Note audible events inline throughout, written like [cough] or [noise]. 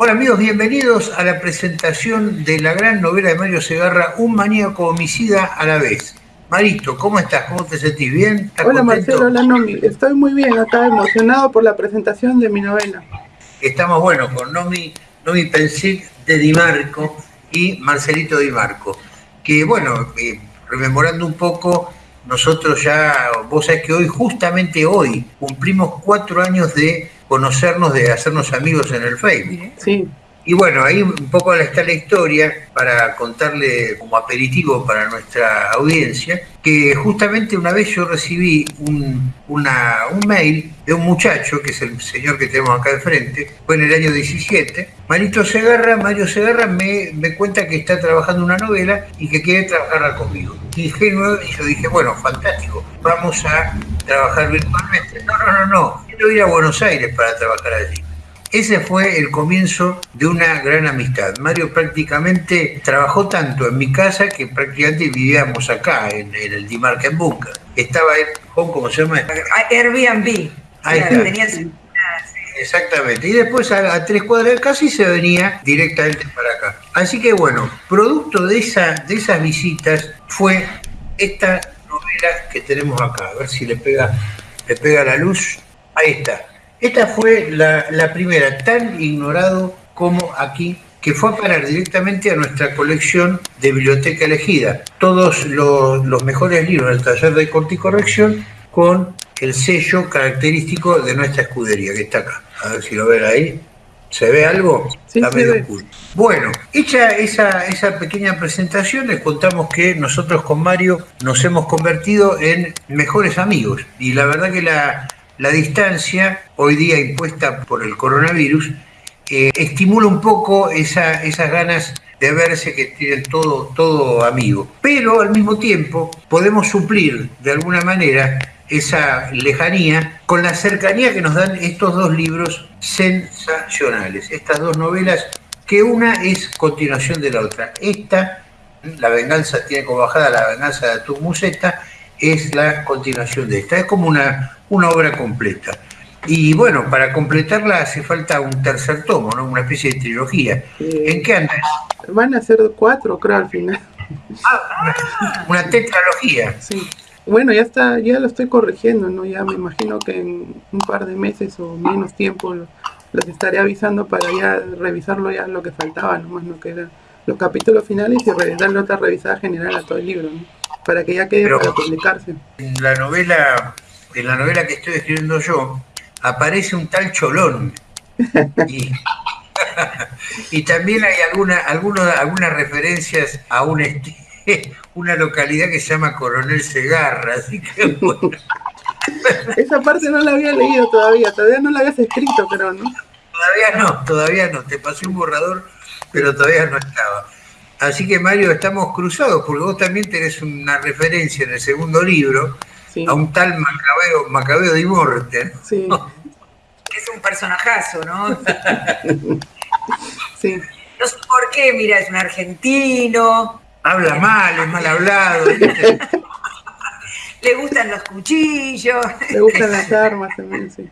Hola amigos, bienvenidos a la presentación de la gran novela de Mario Segarra, Un maníaco homicida a la vez. Marito, ¿cómo estás? ¿Cómo te sentís? ¿Bien? Hola Marcelo, hola Nomi. Estoy muy bien acá, emocionado por la presentación de mi novela. Estamos, bueno, con Nomi, Nomi Pensic de Di Marco y Marcelito Di Marco. Que, bueno, eh, rememorando un poco, nosotros ya, vos sabés que hoy, justamente hoy, cumplimos cuatro años de conocernos, de hacernos amigos en el Facebook. Sí. Y bueno, ahí un poco está la historia para contarle como aperitivo para nuestra audiencia, que justamente una vez yo recibí un, una, un mail de un muchacho, que es el señor que tenemos acá de frente, fue en el año 17. Marito Segarra, Mario Segarra me, me cuenta que está trabajando una novela y que quiere trabajarla conmigo. Y yo dije, bueno, fantástico, vamos a trabajar virtualmente. No, no, no, no, quiero ir a Buenos Aires para trabajar allí. Ese fue el comienzo de una gran amistad. Mario prácticamente trabajó tanto en mi casa que prácticamente vivíamos acá, en, el el en Bunker. Estaba él, ¿cómo se llama? Airbnb. Ahí Exactamente. Y después a, tres cuadras de casa y se venía directamente para acá. Así que bueno, producto de, esa, de esas visitas fue esta novela que tenemos acá. A ver si le pega, le pega la luz. Ahí está. Esta fue la, primera, tan ignorado como aquí, que fue a parar directamente a nuestra colección de biblioteca elegida. Todos los, mejores libros del taller de corte y corrección con el sello característico de nuestra escudería, que está acá. A ver si lo ven ahí. ¿Se ve algo? Sí, está medio Bueno, hecha esa, esa pequeña presentación, les contamos que nosotros con Mario nos hemos convertido en mejores amigos. Y la verdad que la, la distancia, hoy día impuesta por el coronavirus, estimula un poco esa, esas ganas de verse que tienen todo, todo amigo. Pero al mismo tiempo podemos suplir de alguna manera esa lejanía con la cercanía que nos dan estos dos libros sensacionales, estas dos novelas que una es continuación de la otra. Esta, La venganza tiene como bajada la venganza de tu museta, es la continuación de esta. Es como una, una obra completa. Y bueno, para completarla hace falta un tercer tomo, ¿no? Una especie de trilogía. ¿En qué andas? Van a ser cuatro, creo, al final. Ah, una, tetralogía. Sí. Bueno, ya está, ya lo estoy corrigiendo, ¿no? Ya me imagino que en un par de meses o menos tiempo los estaré avisando para ya revisarlo ya lo que faltaba, nomás, ¿no? Que eran los capítulos finales y darle otra revisada general a todo el libro, ¿no? Para que ya quede para publicarse. En la novela en la novela que estoy escribiendo yo, aparece un tal Cholón. [laughs] [laughs] Y, también hay alguna, algunas referencias a una, [laughs] una localidad que se llama Coronel Segarra, así que Esa parte no la había leído todavía, todavía no la habías escrito, pero no. Todavía no, todavía no, te pasé un borrador, pero todavía no estaba. Así que Mario, estamos cruzados, porque vos también tenés una referencia en el segundo libro, a un tal Macabeo, Macabeo de Morte. Sí. [laughs] es un personajazo, ¿no? [laughs] sí. No sé por qué, mira, es un argentino. Habla mal, es mal hablado. [laughs] Le gustan los cuchillos. Le gustan las armas también, sí.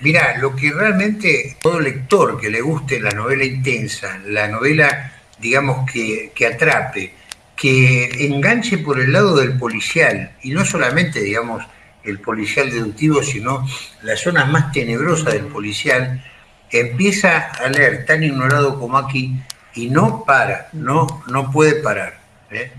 Mira, lo que realmente todo lector que le guste la novela intensa, la novela, digamos, que, que atrape, que enganche por el lado del policial, y no solamente, digamos, el policial deductivo, sino las zonas más tenebrosas del policial, empieza a leer tan ignorado como aquí y no para, no, no puede parar. ¿eh?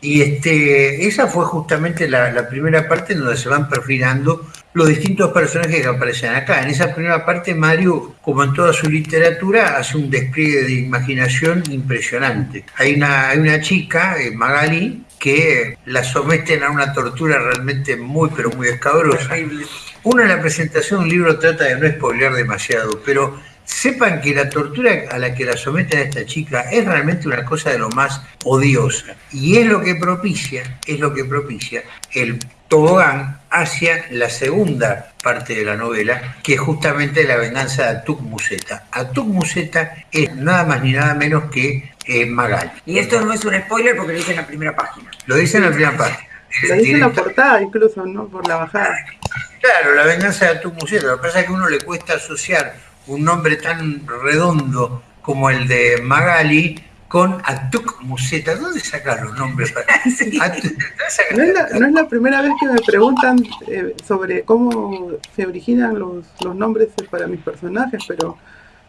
Y este, esa fue justamente la, primera parte en donde se van perfilando los distintos personajes que aparecen acá. En esa primera parte, Mario, como en toda su literatura, hace un despliegue de imaginación impresionante. Hay una, hay una chica, eh, Magali, que la someten a una tortura realmente muy, pero muy escabrosa. Uno en la presentación de un libro trata de no spoilear demasiado, pero sepan que la tortura a la que la someten a esta chica es realmente una cosa de lo más odiosa. Y es lo que propicia, es lo que propicia el tobogán hacia la segunda parte de la novela, que es justamente la venganza de Atuk Museta. Atuk Museta es nada más ni nada menos que eh, Magal. Y esto no es un spoiler porque lo dice en la primera página. Lo dice en la primera página. [laughs] Lo dice en la portada incluso, ¿no? Por la bajada. Claro, la venganza de Atuk Museta. Lo que pasa es que a uno le cuesta asociar un nombre tan redondo como el de Magali con Atuk Museta. ¿Dónde sacan los nombres? [laughs] no, es la, no, es la, primera vez que me preguntan eh, sobre cómo se originan los, los nombres para mis personajes, pero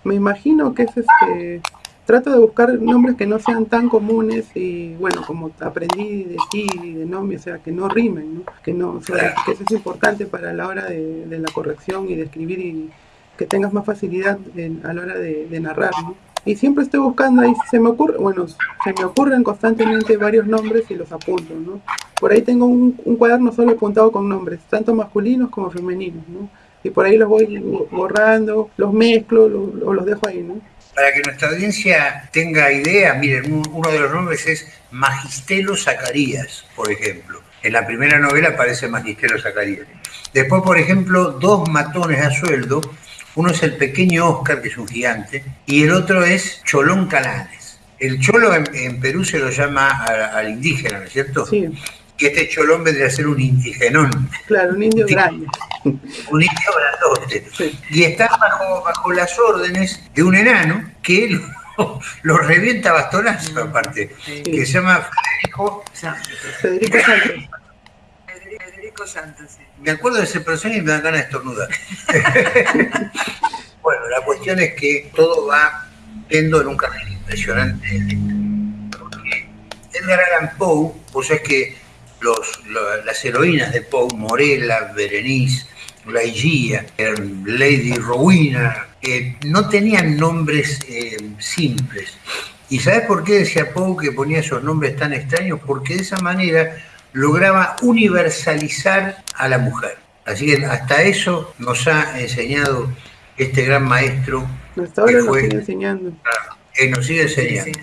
me imagino que es este trato de buscar nombres que no sean tan comunes y bueno, como aprendí de ti y de Nomi, o sea, que no rimen, ¿no? Que, no, que eso es importante para la hora de, la corrección y de escribir y que tengas más facilidad a la hora de, narrar, ¿no? Y siempre estoy buscando ahí, se me ocurre, bueno, se me ocurren constantemente varios nombres y los apunto, ¿no? Por ahí tengo un, cuaderno solo apuntado con nombres, tanto masculinos como femeninos, ¿no? Y por ahí los voy borrando, los mezclo o los dejo ahí, ¿no? para que nuestra audiencia tenga idea, miren, uno de los nombres es Magistelo Zacarías, por ejemplo. En la primera novela aparece Magistelo Zacarías. Después, por ejemplo, dos matones a sueldo. Uno es el pequeño Oscar, que es un gigante, y el otro es Cholón Calanes. El cholo en, Perú se lo llama al indígena, ¿no es cierto? Sí que este cholón vendría a ser un indigenón. Claro, un indio grande. Un indio grandote. Y está bajo, bajo las órdenes de un enano que lo, [laughs] revienta bastonazo, aparte, que se llama Federico. Sí. Me acuerdo de ese personaje y me dan ganas de estornudar. [laughs] bueno, la cuestión es que todo va yendo en un camino impresionante. Porque Edgar Allan Poe, pues es que las heroínas de Poe, Morella, Berenice, Laiguía, Lady Rowena, no tenían nombres eh, simples. ¿Y sabes por qué decía Poe que ponía esos nombres tan extraños? Porque de esa manera lograba universalizar a la mujer. Así que hasta eso nos ha enseñado este gran maestro. Hasta ahora nos sigue enseñando. Que nos sigue enseñando.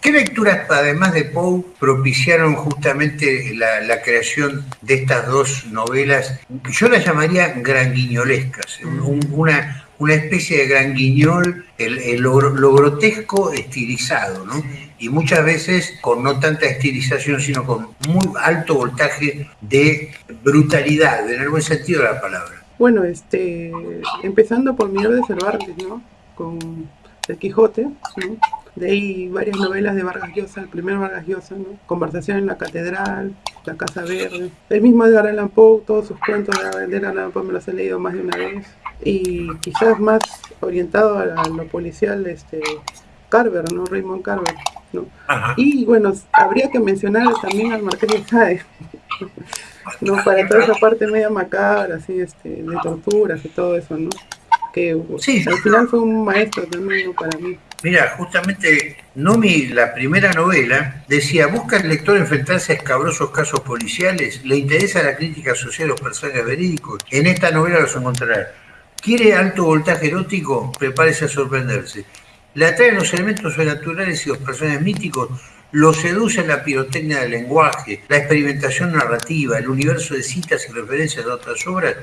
¿Qué lecturas, además de Poe, propiciaron justamente la, creación de estas dos novelas? Yo las llamaría granguiñolescas, una, una especie de granguiñol, el, el lo, grotesco estilizado, ¿no? Y muchas veces con no tanta estilización, sino con muy alto voltaje de brutalidad, en el buen sentido de la palabra. Bueno, este, empezando por Miguel de Cervantes, ¿no? Con El Quijote, ¿no? De ahí varias novelas de Vargas Llosa, el primer Vargas Llosa, ¿no? Conversación en la Catedral, La Casa Verde. El mismo Edgar Allan Poe, todos sus cuentos de Edgar Allan Poe me los he leído más de una vez. Y quizás más orientado a, lo policial, este, Carver, ¿no? Raymond Carver, ¿no? Y bueno, habría que mencionar también al Marqués de Sade, [laughs] ¿no? Para toda esa parte media macabra, así, este, de torturas y todo eso, ¿no? Que al final fue un maestro también, Para mí. Mira, justamente Nomi, la primera novela, decía, ¿busca el lector enfrentarse a escabrosos casos policiales? ¿Le interesa la crítica social de los personajes verídicos? En esta novela los encontrará. ¿Quiere alto voltaje erótico? Prepárese a sorprenderse. Le atraen los elementos sobrenaturales y los personajes míticos, lo seduce la pirotecnia del lenguaje, la experimentación narrativa, el universo de citas y referencias de otras obras.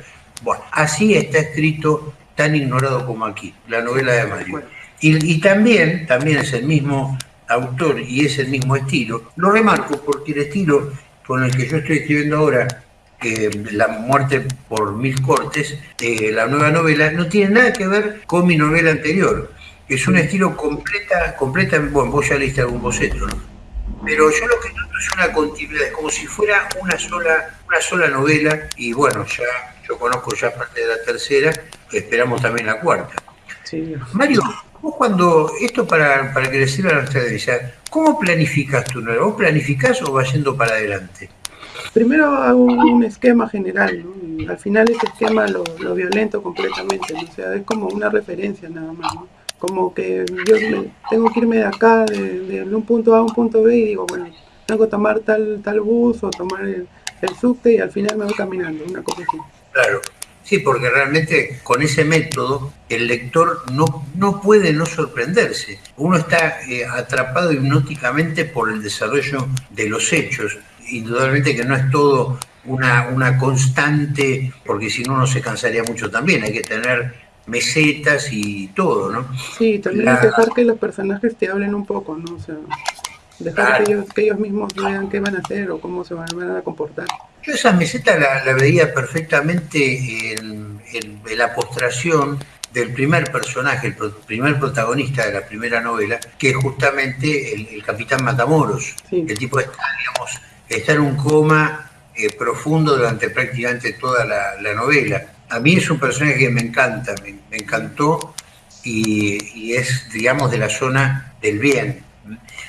Bueno, así está escrito tan ignorado como aquí, la novela de Mario. Y, también, también es el mismo autor y es el mismo estilo. Lo remarco porque el estilo con el que yo estoy escribiendo ahora, La muerte por mil cortes, eh, la nueva novela, no tiene nada que ver con mi novela anterior. Es un estilo completa, completa, bueno, vos ya leíste algún boceto, ¿no? Pero yo lo que noto es una continuidad, es como si fuera una sola, una sola novela, y bueno, ya yo conozco ya parte de la tercera, esperamos también la cuarta. Sí. Mario, Vos cuando, esto para, para que le sirva a nuestra audiencia, ¿cómo planificas tu novela? ¿Vos planificás o vas yendo para adelante? Primero hago un esquema general, ¿no? Al final ese esquema lo, violento completamente, o sea, es como una referencia nada más, ¿no? Como que yo tengo que irme de acá, de, un punto A a un punto B y digo, bueno, tengo que tomar tal, tal bus o tomar el, el subte y al final me voy caminando, una cosa así. Claro, Sí, porque realmente con ese método el lector no, no puede no sorprenderse. Uno está eh, atrapado hipnóticamente por el desarrollo de los hechos. Indudablemente que no es todo una, una constante, porque si no uno se cansaría mucho también. Hay que tener mesetas y todo, ¿no? Sí, también hay que dejar que los personajes te hablen un poco, ¿no? O sea, dejar que, ellos, que ellos mismos vean qué van a hacer o cómo se van, a comportar. Yo esa meseta la, veía perfectamente en, la postración del primer personaje, el primer protagonista de la primera novela, que es justamente el, capitán Matamoros. El tipo está, digamos, está en un coma eh, profundo durante prácticamente toda la, novela. A mí es un personaje que me encanta, me, encantó y, es, digamos, de la zona del bien.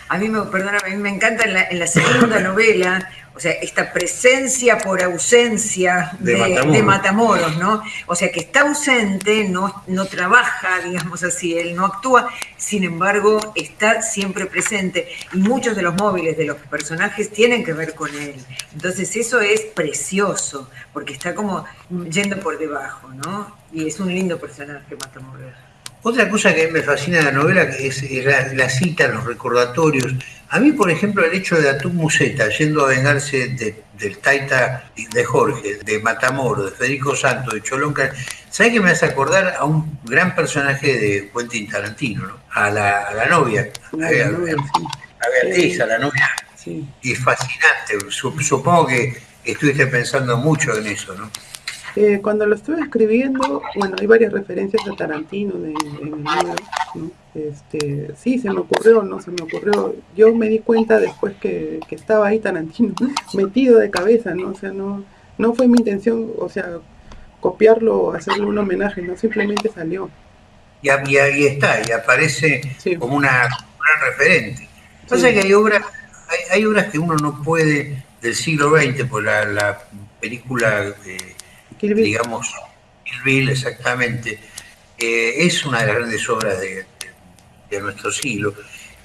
A mí me, perdona, a mí me encanta en la segunda novela o sea, esta presencia por ausencia de, Matamoros. ¿no? O sea, que está ausente, no, no trabaja, digamos así, él no actúa, sin embargo, está siempre presente. Y muchos de los móviles de los personajes tienen que ver con él. Entonces, eso es precioso, porque está como yendo por debajo, ¿no? Y es un lindo personaje, Matamoros. Otra cosa que me fascina de la novela es la, la cita, los recordatorios. A mí, por ejemplo, el hecho de Atum Museta yendo a vengarse del Taita de Jorge, de Matamoro, de Federico Santos, de Cholonca, ¿sabes que me hace acordar a un gran personaje de Quentin Tarantino, ¿no? a, la, novia, a, Beatriz, a la novia? Y es fascinante. Supongo que estuviste pensando mucho en eso, ¿no? Eh, cuando lo estuve escribiendo, bueno, hay varias referencias a Tarantino en el libro, ¿no? Este, sí, se me ocurrió, no se me ocurrió. Yo me di cuenta después que, estaba ahí Tarantino, [laughs] metido de cabeza, ¿no? O sea, no, no fue mi intención, o sea, copiarlo, hacerle un homenaje, no, simplemente salió. Y, ahí está, y aparece como una gran referente. Pasa que hay obras, hay, obras que uno no puede del siglo XX, por la, película eh, digamos, Kill exactamente, eh, es una de las grandes obras de, nuestro siglo.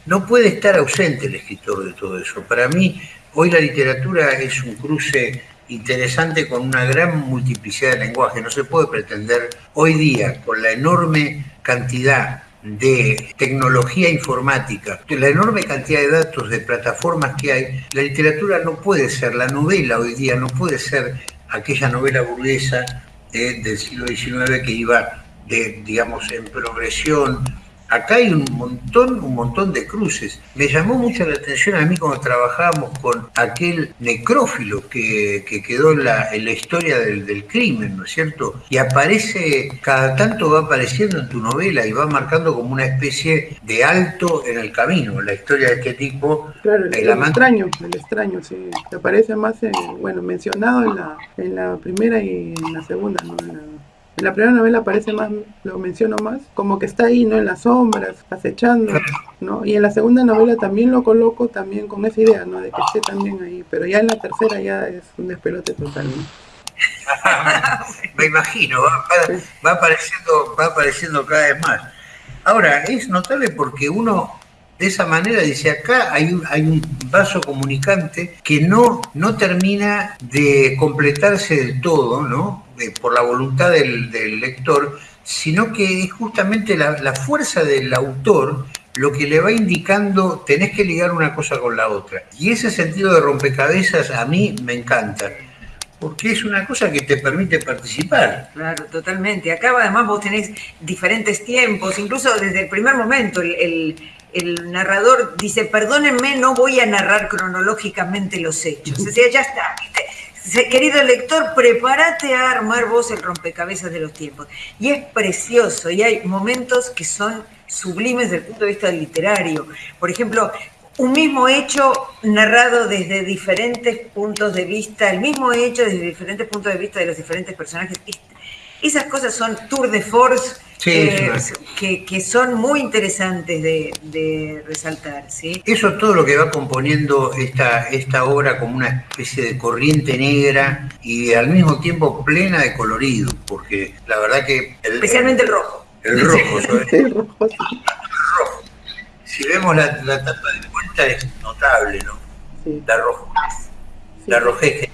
No puede estar ausente el escritor de todo eso. Para mí, hoy la literatura es un cruce interesante con una gran multiplicidad de lenguaje. No se puede pretender hoy día, con la enorme cantidad de tecnología informática, la enorme cantidad de datos, de plataformas que hay, la literatura no puede ser, la novela hoy día no puede ser aquella novela burguesa del siglo XIX que iba, de, digamos, en progresión. Acá hay un montón, un montón de cruces. Me llamó mucho la atención a mí cuando trabajábamos con aquel necrófilo que, quedó en la, en la historia del, del, crimen, ¿no es cierto? Y aparece, cada tanto va apareciendo en tu novela y va marcando como una especie de alto en el camino, la historia de este tipo. Claro, el, extraño, el extraño, sí. Te aparece más, bueno, mencionado en la, en la primera y en la segunda, ¿no? En la primera novela aparece más, lo menciono más, como que está ahí, ¿no? En las sombras, acechando, ¿no? Y en la segunda novela también lo coloco también con esa idea, ¿no? De que esté también ahí, pero ya en la tercera ya es un despelote total, [laughs] Me imagino, va, apareciendo, va apareciendo cada vez más. Ahora, es notable porque uno de esa manera dice acá hay un, hay un vaso comunicante que no, no termina de completarse del todo, ¿no? Por la voluntad del, lector, sino que es justamente la, fuerza del autor lo que le va indicando, tenés que ligar una cosa con la otra. Y ese sentido de rompecabezas a mí me encanta, porque es una cosa que te permite participar. Claro, totalmente. Acá además vos tenés diferentes tiempos, incluso desde el primer momento el, narrador dice, perdónenme, no voy a narrar cronológicamente los hechos. O sea, ya está. Querido lector, prepárate a armar vos el rompecabezas de los tiempos. Y es precioso, y hay momentos que son sublimes desde el punto de vista literario. Por ejemplo, un mismo hecho narrado desde diferentes puntos de vista, el mismo hecho desde diferentes puntos de vista de los diferentes personajes. Esas cosas son tour de force eh, que, son muy interesantes de, resaltar. ¿sí? Eso es todo lo que va componiendo esta, esta obra como una especie de corriente negra y al mismo tiempo plena de colorido, porque la verdad que... Especialmente el rojo. El rojo, [laughs] el rojo. Si vemos la, tapa de vuelta es notable, ¿no? La rojez. La rojez.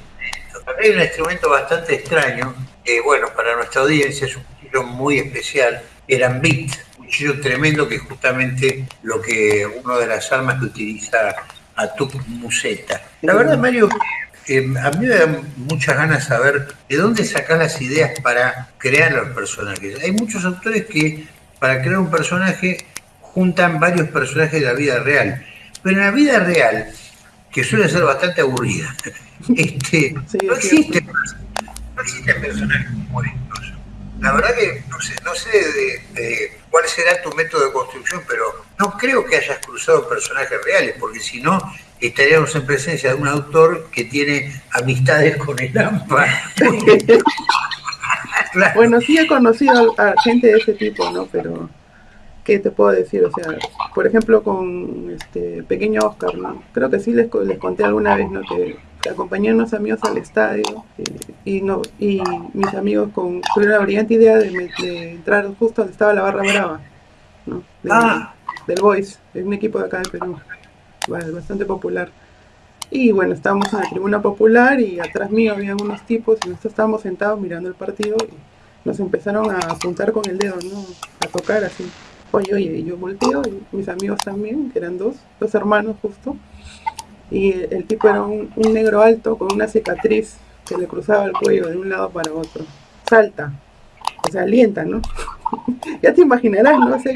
Hay un instrumento bastante extraño bueno, para nuestra audiencia es un cuchillo muy especial, eran bit, un cuchillo tremendo que es justamente lo que, una de las armas que utiliza Atuk Museta. La verdad, Mario, eh, a mí me da muchas ganas saber de dónde sacas las ideas para crear los personajes. Hay muchos autores que para crear un personaje juntan varios personajes de la vida real, pero en la vida real, que suele ser bastante aburrida, [laughs] este, no existe no existen personajes como estos. La verdad que no sé, no sé de, cuál será tu método de construcción, pero no creo que hayas cruzado personajes reales, porque si no, estaríamos en presencia de un autor que tiene amistades con el AMPA. [laughs] Bueno, sí he conocido a, gente de ese tipo, ¿no? Pero, ¿qué te puedo decir? O sea, por ejemplo, con este pequeño Oscar, ¿no? Creo que sí les, les conté alguna vez, ¿no? Que, acompañé a unos amigos al estadio eh, y, no, y mis amigos con, tuvieron la brillante idea de, entrar justo donde estaba la barra brava, ¿no? ah. Del Boys, es un equipo de acá de Perú, bastante popular. Y bueno, estábamos en la tribuna popular y atrás mío había unos tipos y nosotros estábamos sentados mirando el partido y nos empezaron a apuntar con el dedo, ¿no? A tocar así. Oye, oye, yo volteo y mis amigos también, que eran dos, dos hermanos justo. Y el, tipo era un, negro alto con una cicatriz que le cruzaba el cuello de un lado para otro. Salta, o sea, alienta, ¿no? [laughs] ya te imaginarás, ¿no? O sea,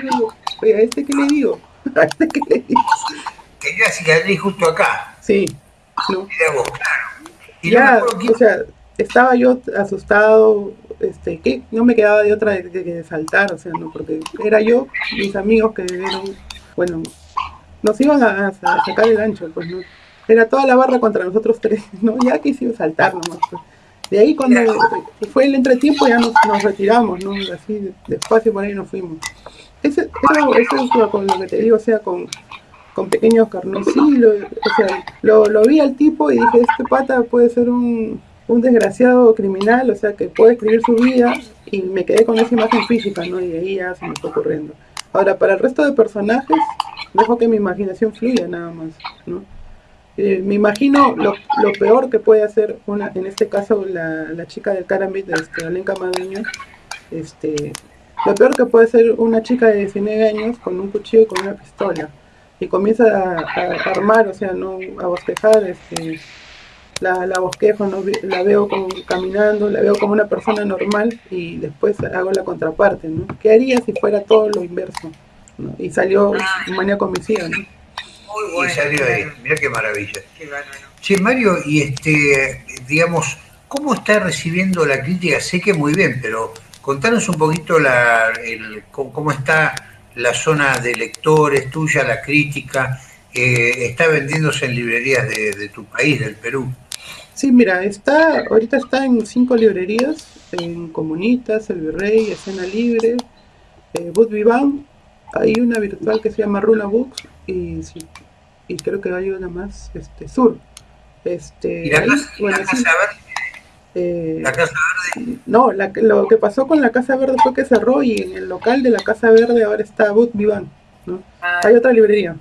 oye, ¿a este qué le digo? [laughs] ¿A este qué le digo? Tenía cicatriz justo acá. Sí, ¿no? vos, claro. Y ya, o sea, estaba yo asustado, este, que no me quedaba de otra de, de, saltar, o sea, no, porque era yo, mis amigos que eran, bueno, nos iban a, sacar el ancho, pues no, era toda la barra contra nosotros tres, [laughs] ¿no? Ya quisimos saltar nomás. Pues. De ahí cuando fue el entretiempo ya nos, retiramos, ¿no? Así despacio por ahí nos fuimos. Eso, eso es con lo que te digo, o sea, con, con pequeños carnosillos, o sea, lo, lo, vi al tipo y dije, este pata puede ser un, un desgraciado criminal, o sea, que puede escribir su vida y me quedé con esa imagen física, ¿no? Y de ahí ya se me fue ocurriendo. Ahora, para el resto de personajes, dejo que mi imaginación fluya nada más, ¿no? Eh, me imagino lo, lo, peor que puede hacer una, en este caso la, la chica del Karambit, este, Alenka Madeño, este, lo peor que puede ser una chica de 19 años con un cuchillo y con una pistola y comienza a, armar, o sea, no a bosquejar, este, la, la bosquejo, ¿no? la veo como caminando, la veo como una persona normal y después hago la contraparte, ¿no? ¿Qué haría si fuera todo lo inverso? Y salió ah. maníaco homicida, ¿no? Muy bueno. Y salió ahí, mira qué maravilla. Sí, Mario, y este, digamos, ¿cómo está recibiendo la crítica? Sé que muy bien, pero contanos un poquito la, el, cómo está la zona de lectores tuya, la crítica, eh, está vendiéndose en librerías de, tu país, del Perú. Sí, mira, está, ahorita está en cinco librerías, en Comunitas, El Virrey, Escena Libre, eh, Boot Vivan, hay una virtual que se llama Runa Books y, y creo que hay una más, este, Sur. Este, ¿Y la, casa, eh, ¿La Casa Verde? No, lo que pasó con la Casa Verde fue que cerró y en el local de la Casa Verde ahora está Boot Vivan. ¿no? Ah. Hay otra librería.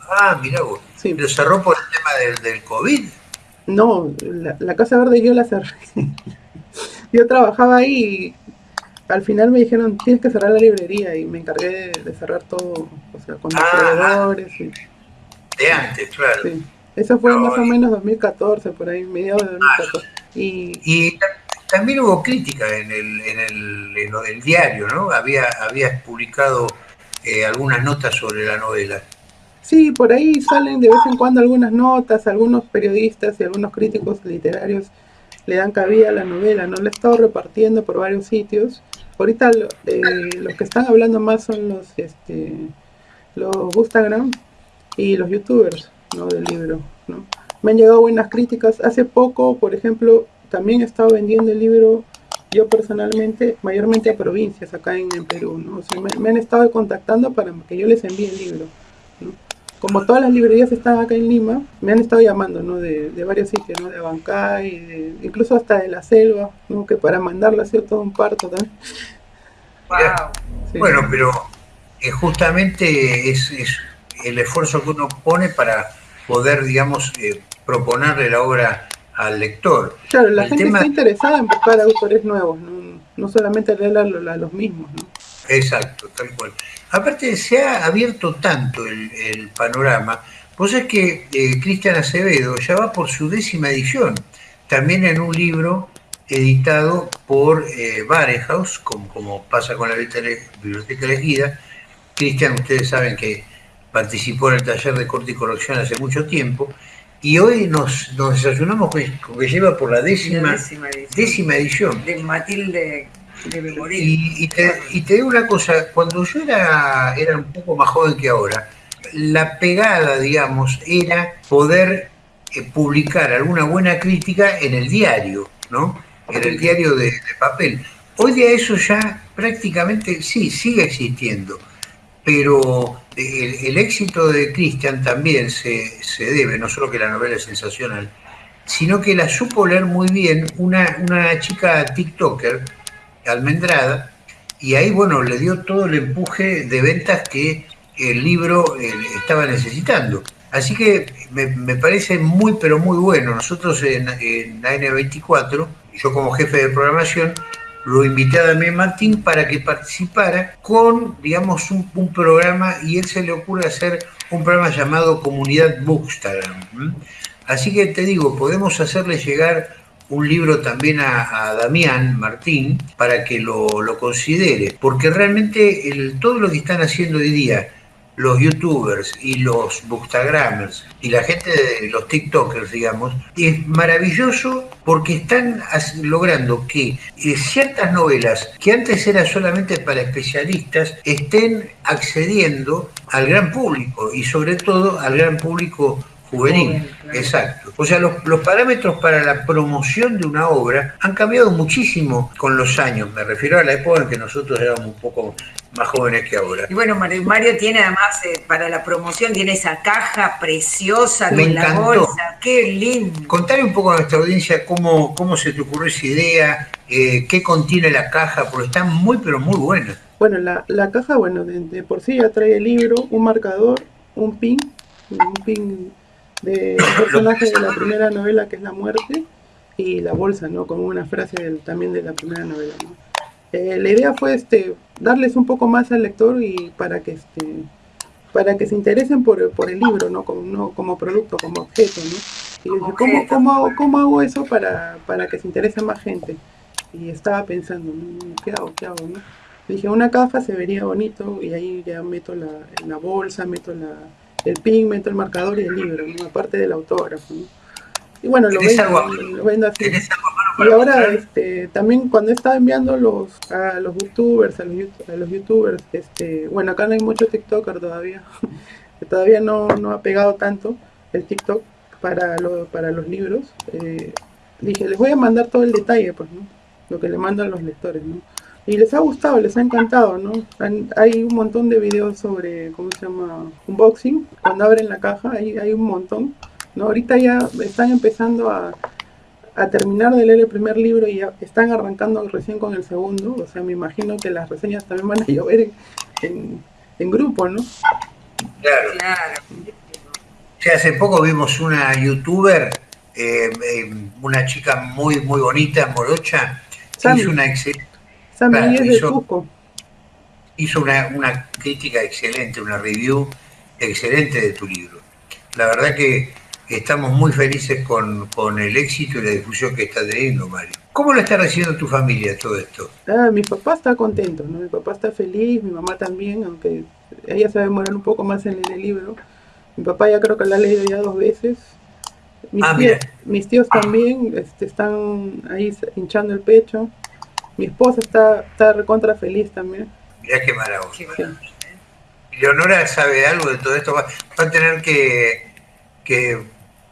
Ah, mira vos. Sí. ¿Pero cerró por el tema del, del COVID? No, la, Casa Verde yo la cerré. [laughs] yo trabajaba ahí al final me dijeron, tienes que cerrar la librería y me encargué de, cerrar todo, o sea, con los ah, proveedores. Y, de antes, claro. Sí. Eso fue más o menos 2014, por ahí, mediados de 2014. Y, también hubo crítica en el, en el, en el diario, ¿no? Había, habías publicado eh, algunas notas sobre la novela. Sí, por ahí salen de vez en cuando algunas notas, algunos periodistas y algunos críticos literarios le dan cabida a la novela, ¿no? La he estado repartiendo por varios sitios. Ahorita eh, los que están hablando más son los, este, los Instagram y los youtubers, ¿no? Del libro, ¿no? me han llegado buenas críticas. Hace poco, por ejemplo, también he estado vendiendo el libro yo personalmente, mayormente a provincias acá en, Perú, ¿no? O me, han estado contactando para que yo les envíe el libro. Como todas las librerías están acá en Lima, me han estado llamando, ¿no? De, varios sitios, ¿no? De Abancay, de, incluso hasta de la selva, ¿no? Que para mandarlo ha sido todo un parto también. Wow. Bueno, pero eh, justamente es, es, el esfuerzo que uno pone para poder, digamos, eh, proponerle la obra al lector. Claro, la gente está interesada en buscar autores nuevos, no, solamente leer a, los mismos. ¿no? Exacto, tal cual. Aparte, se ha abierto tanto el, panorama. Pues es que eh, Cristian Acevedo ya va por su décima edición, también en un libro editado por eh, como, como pasa con la Biblioteca Elegida. Cristian, ustedes saben que participó en el taller de corte y corrección hace mucho tiempo, y hoy nos, nos desayunamos con, que lleva por la décima, décima, edición. De Matilde Y, te, digo una cosa, cuando yo era, era un poco más joven que ahora, la pegada, digamos, era poder eh, publicar alguna buena crítica en el diario, ¿no? En el diario de, papel. Hoy día eso ya prácticamente sí, sigue existiendo, pero el, éxito de Christian también se, se, debe, no solo que la novela es sensacional, sino que la supo leer muy bien una, una chica TikToker, Almendrada, y ahí, bueno, le dio todo el empuje de ventas que el libro eh, estaba necesitando. Así que me, parece muy, pero muy bueno. Nosotros en, en AN24, yo como jefe de programación, lo invité a Damián Martín para que participara con, digamos, un, un, programa y él se le ocurre hacer un programa llamado Comunidad Bookstagram. Así que te digo, podemos hacerle llegar un libro también a, Damián Martín para que lo, considere, porque realmente todo lo que están haciendo hoy día los youtubers y los bookstagrammers y la gente de los tiktokers, digamos, es maravilloso porque están logrando que eh, ciertas novelas que antes eran solamente para especialistas estén accediendo al gran público y sobre todo al gran público juvenil. Exacto. O sea, los, los, parámetros para la promoción de una obra han cambiado muchísimo con los años. Me refiero a la época en que nosotros éramos un poco más jóvenes que ahora. Y bueno, Mario, tiene además eh, para la promoción, tiene esa caja preciosa de la bolsa. Qué lindo. Contale un poco a nuestra audiencia cómo, cómo se te ocurrió esa idea, eh, qué contiene la caja, porque está muy, pero muy buena. Bueno, la, la caja, bueno, de, por sí ya trae el libro, un marcador, un pin, un pin de personaje de la primera novela que es la muerte y la bolsa, ¿no? Como una frase también de la primera novela, eh, la idea fue este darles un poco más al lector y para que este para que se interesen por, el libro, ¿no? Como, no como producto, como objeto, ¿no? Y dije, ¿cómo, cómo, cómo hago eso para, para que se interese más gente? Y estaba pensando, ¿qué hago? ¿Qué hago? ¿no? Dije, una caja se vería bonito y ahí ya meto la, la bolsa, meto la, el pigmento, el marcador y el libro, aparte del autógrafo. Y bueno, lo vendo, así. Y ahora este, también cuando estaba enviando los, a los youtubers, a los, youtubers, este, bueno, acá no hay mucho TikToker todavía, [laughs] todavía no, no ha pegado tanto el TikTok para, para los libros. Eh, dije, les voy a mandar todo el detalle, pues, ¿no? Lo que le mandan los lectores, ¿no? Y les ha gustado, les ha encantado, ¿no? hay un montón de videos sobre, ¿cómo se llama? Unboxing, cuando abren la caja, hay, hay un montón, ¿no? Ahorita ya están empezando a, terminar de leer el primer libro y ya están arrancando recién con el segundo, o sea, me imagino que las reseñas también van a [laughs] llover en, grupo, ¿no? Claro. claro. hace poco vimos una youtuber, eh, eh, una chica muy, muy bonita, morocha, hizo una excelente hizo, una, crítica excelente, una review excelente de tu libro. La verdad que estamos muy felices con, el éxito y la difusión que está teniendo, Mario. ¿Cómo lo está recibiendo tu familia todo esto? Ah, mi papá está contento, ¿no? Mi papá está feliz, mi mamá también, aunque ella se demorar un poco más en leer el libro. Mi papá ya creo que lo ha leído ya dos veces. Mis, ah, tíos, mis tíos también este, están ahí hinchando el pecho. Mi esposa está, está recontra feliz también. Mirá qué maravilla. Y Leonora sabe algo de todo esto. Va, a tener que, que,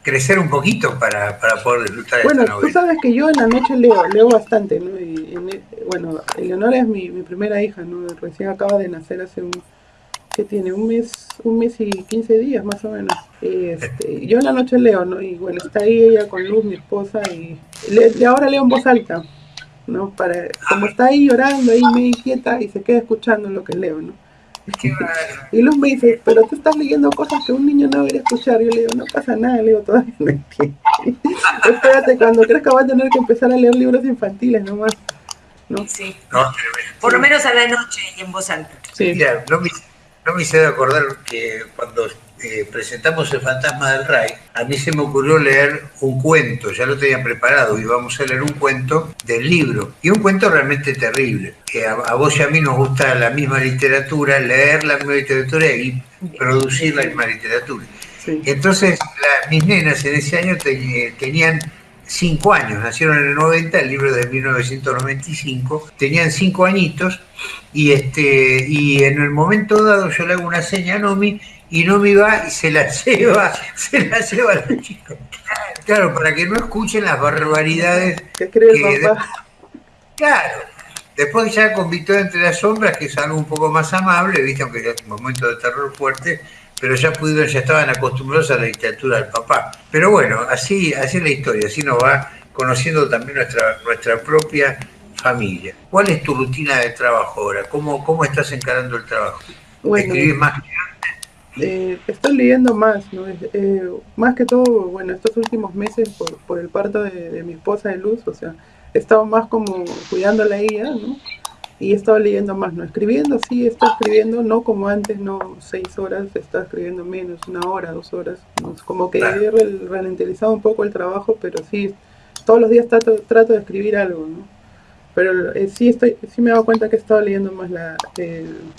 crecer un poquito para, para poder disfrutar bueno, esta novela. tú sabes que yo en la noche leo, leo bastante, ¿no? Y, bueno, Leonora es mi, mi, primera hija, ¿no? Recién acaba de nacer hace un, que tiene un mes, un mes y 15 días más o menos. Este, yo en la noche leo, ¿no? Y bueno, está ahí ella con Luz, mi esposa, y le, ahora leo en voz alta. ¿No? Para, como está ahí llorando, ahí me inquieta y se queda escuchando lo que leo, ¿no? [laughs] y Luz me dice, pero tú estás leyendo cosas que un niño no debería escuchar. Yo le digo, no pasa nada, le digo, todavía no entiendo. [laughs] Espérate, cuando crezca va a tener que empezar a leer libros infantiles nomás. ¿no? Sí. Por lo menos a la noche y en voz alta. Sí. no me, no me hice acordar que cuando eh, presentamos El Fantasma del Ray, a mí se me ocurrió leer un cuento, ya lo tenía preparado, y vamos a leer un cuento del libro, y un cuento realmente terrible. que a, vos y a mí nos gusta la misma literatura, leer la misma literatura y producir la misma literatura. Entonces, mis nenas en ese año tenían cinco años, nacieron en el 90, el libro de 1995, tenían cinco añitos y, este, y en el momento dado yo le hago una seña a Nomi y Nomi va y se la [laughs] lleva, se la lleva a los chicos. Claro, para que no escuchen las barbaridades. ¿Qué cree papá? Claro. Después ya con Victoria entre las sombras, que es algo un poco más amable, viste, aunque es un momento de terror fuerte, pero ya pudieron, ya estaban acostumbrados a la literatura del papá. Pero bueno, así, así es la historia, así nos va conociendo también nuestra, nuestra propia familia. ¿Cuál es tu rutina de trabajo ahora? ¿Cómo, cómo estás encarando el trabajo? ¿Escribís más que antes? Eh, estoy leyendo más, ¿no? Eh, más que todo, bueno, estos últimos meses por, por el parto de, de, mi esposa de Luz, o sea, he estado más como cuidándola a ella, ¿no? y he estado leyendo más, no escribiendo, sí, está escribiendo, no como antes, no seis horas, está escribiendo menos, una hora, dos horas, como que he ralentizado un poco el trabajo, pero sí, todos los días trato, trato de escribir algo, ¿no? Pero eh, sí, estoy, sí me he dado cuenta que he estado leyendo más la,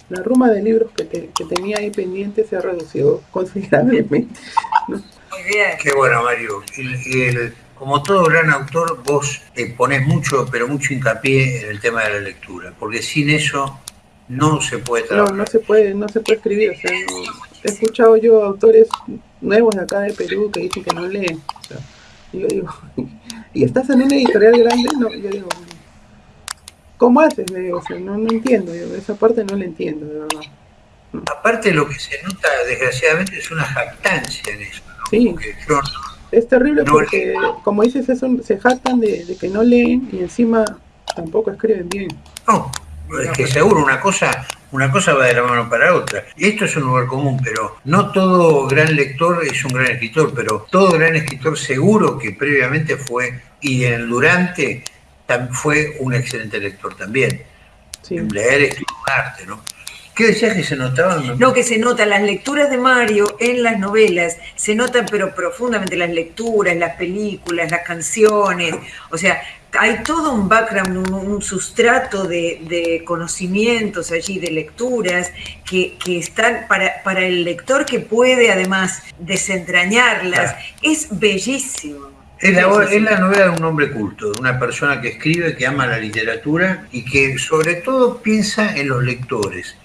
la ruma de libros que, que, tenía ahí pendiente se ha reducido [laughs] considerablemente. Muy bien. Qué bueno, Mario. el, como todo gran autor, vos eh, ponés mucho, pero mucho hincapié en el tema de la lectura, porque sin eso no se puede trabajar. No, no se puede, no se puede escribir. O sea, he escuchado yo autores nuevos de acá de Perú que dicen que no leen. y yo digo, [laughs] ¿y estás en una editorial grande? No, yo digo, ¿cómo haces? no, no entiendo, esa parte no la entiendo, de verdad. Aparte lo que se nota, desgraciadamente, es una jactancia en eso, ¿no? Sí es terrible porque, como dices, eso, se jactan de, que no leen y encima tampoco escriben bien. No, es que seguro una cosa, una cosa va de la mano para otra. Esto es un lugar común, pero no todo gran lector es un gran escritor, pero todo gran escritor seguro que previamente fue y en el durante fue un excelente lector también. Leer es un arte, ¿no? ¿Qué decías que se notaban? No, que se notan las lecturas de Mario en las novelas, se notan pero profundamente las lecturas, las películas, las canciones, o sea, hay todo un background, un, sustrato de, conocimientos allí, de lecturas, que, están para, para, el lector que puede además desentrañarlas. Es bellísimo. Es la, es la, novela de un hombre culto, de una persona que escribe, que ama la literatura y que sobre todo piensa en los lectores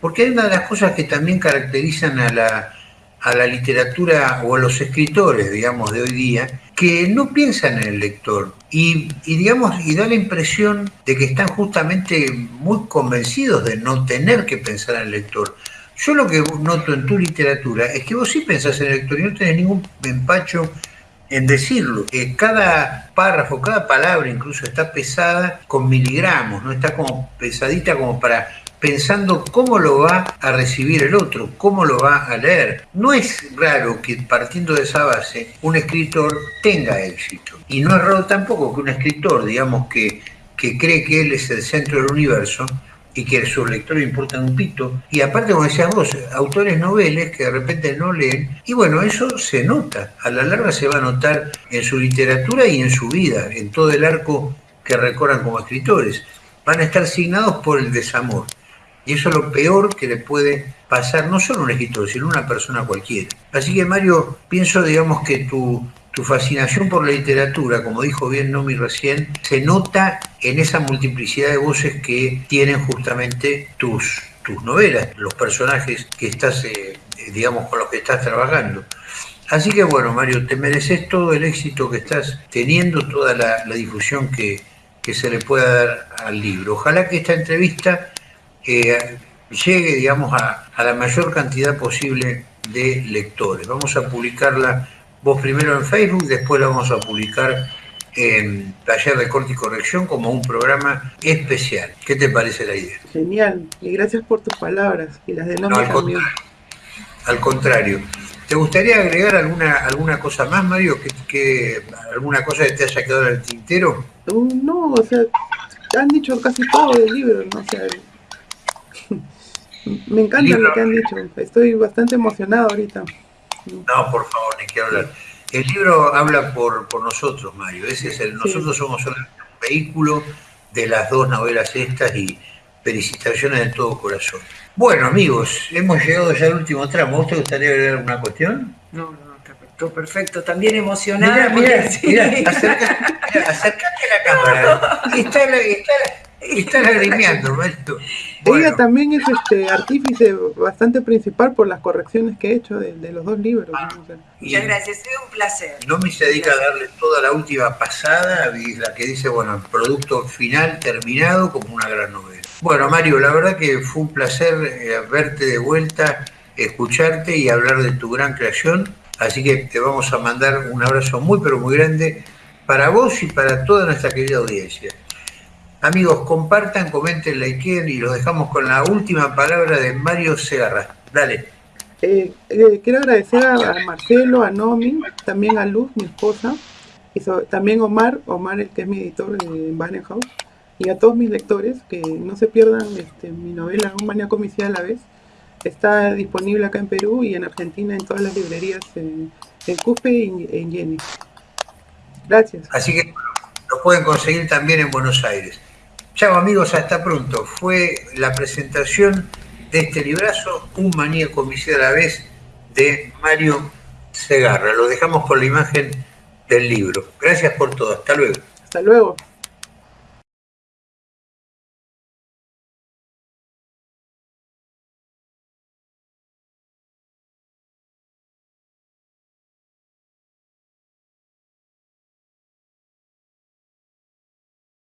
porque hay una de las cosas que también caracterizan a la, a la literatura o a los escritores, digamos, de hoy día, que no piensan en el lector y, digamos, y da la impresión de que están justamente muy convencidos de no tener que pensar en el lector. Yo lo que noto en tu literatura es que vos sí pensás en el lector y no tenés ningún empacho en decirlo. que cada párrafo, cada palabra incluso está pesada con miligramos, no está como pesadita como para pensando cómo lo va a recibir el otro, cómo lo va a leer. No es raro que partiendo de esa base un escritor tenga éxito. Y no es raro tampoco que un escritor, digamos, que, que cree que él es el centro del universo, y que sus lectores importan un pito. Y aparte, como decías vos, autores noveles que de repente no leen. Y bueno, eso se nota. A la larga se va a notar en su literatura y en su vida, en todo el arco que recorran como escritores. Van a estar signados por el desamor. Y eso es lo peor que le puede pasar no solo a un escritor, sino a una persona cualquiera. Así que Mario, pienso, digamos, que tu, tu fascinación por la literatura, como dijo bien Nomi recién, se nota en esa multiplicidad de voces que tienen justamente tus, tus novelas, los personajes que estás, eh, digamos, con los que estás trabajando. Así que bueno, Mario, te mereces todo el éxito que estás teniendo, toda la, difusión que, que se le pueda dar al libro. Ojalá que esta entrevista que llegue, digamos, a, la mayor cantidad posible de lectores. Vamos a publicarla vos primero en Facebook, después la vamos a publicar en Taller de Corte y Corrección como un programa especial. ¿Qué te parece la idea? Genial, y gracias por tus palabras y las de no, al, contrario, al contrario. ¿Te gustaría agregar alguna alguna cosa más, Mario? ¿Que, alguna cosa que te haya quedado en el tintero? Uh, no, o sea, han dicho casi todo del libro, ¿no? sé [laughs] me encanta lo que han dicho. Estoy bastante emocionado ahorita. No, por favor, ni quiero hablar. El libro habla por, por nosotros, Mario. Ese es el, nosotros somos un vehículo de las dos novelas estas y felicitaciones de todo corazón. Bueno, amigos, hemos llegado ya al último tramo. ¿Vos te gustaría agregar alguna cuestión? No, no, perfecto. Perfecto. También emocionada. Mira, mira, acércate, a la [laughs] cámara. Está, está, está lagrimeando, Bueno. Ella también es este artífice bastante principal por las correcciones que he hecho de, los dos libros. Muchas gracias, es un placer. No me se dedica a darle toda la última pasada, la que dice, bueno, el producto final terminado como una gran novela. Bueno, Mario, la verdad que fue un placer eh, verte de vuelta, escucharte y hablar de tu gran creación. Así que te vamos a mandar un abrazo muy, pero muy grande para vos y para toda nuestra querida audiencia. Amigos, compartan, comenten, likeen y los dejamos con la última palabra de Mario Segarra. Dale. Eh, eh, quiero agradecer a, Marcelo, a Nomi, también a Luz, mi esposa, y también Omar, Omar el que es mi editor en Banner House, y a todos mis lectores que no se pierdan este, mi novela Un maníaco homicida a la vez. Está disponible acá en Perú y en Argentina en todas las librerías en, en Cuspe y en Jenny. Gracias. Así que lo pueden conseguir también en Buenos Aires. Chao amigos, hasta pronto. Fue la presentación de este librazo, Un maníaco homicida a la vez, de Mario Segarra. Lo dejamos con la imagen del libro. Gracias por todo. Hasta luego. Hasta luego.